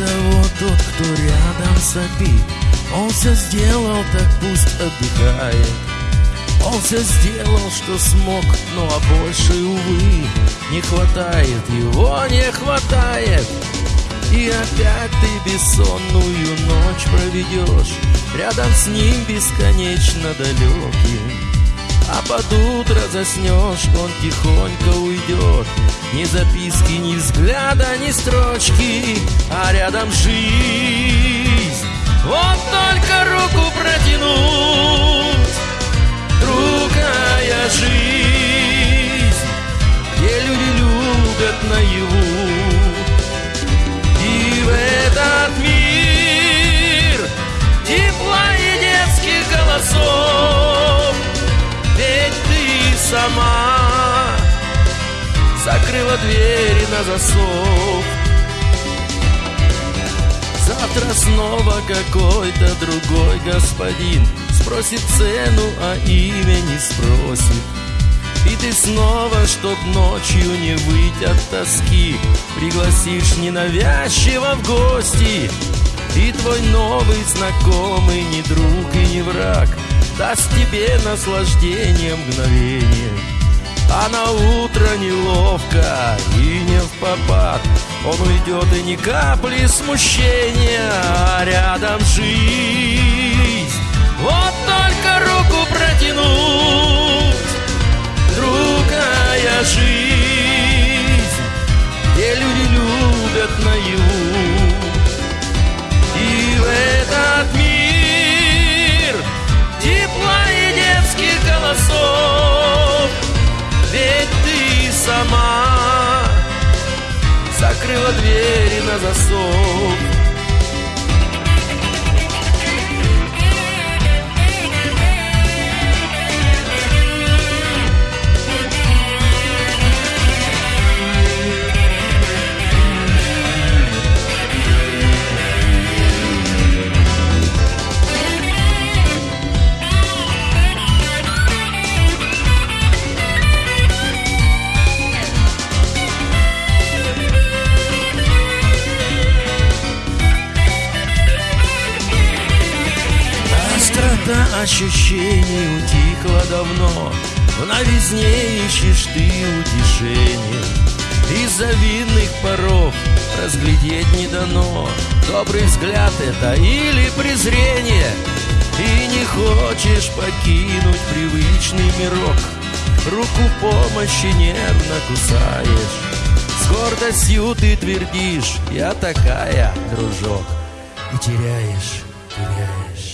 Того, тот, кто рядом сопит Он все сделал, так пусть отдыхает Он все сделал, что смог, ну а больше, увы, не хватает Его не хватает. И опять ты бессонную ночь проведешь Рядом с ним бесконечно далеким а под утро заснешь, он тихонько уйдет Ни записки, ни взгляда, ни строчки А рядом жизнь. Вот только сама Закрыла двери на засов. Завтра снова какой-то другой господин Спросит цену, а имя не спросит. И ты снова, чтоб ночью не выйти от тоски Пригласишь ненавязчиво в гости. И твой новый знакомый не друг и не враг Даст тебе наслаждение мгновение. А на утро неловко и не в попад. Он уйдет и ни капли смущения А рядом жизнь сама. Закрыла двери на засов Острота ощущений утихла давно новизне ищешь ты утешение. Из-за винных паров разглядеть не дано. Добрый взгляд это или презрение? И не хочешь покинуть привычный мирок. Руку помощи нервно кусаешь. С гордостью ты твердишь Я такая, дружок. И теряешь, теряешь.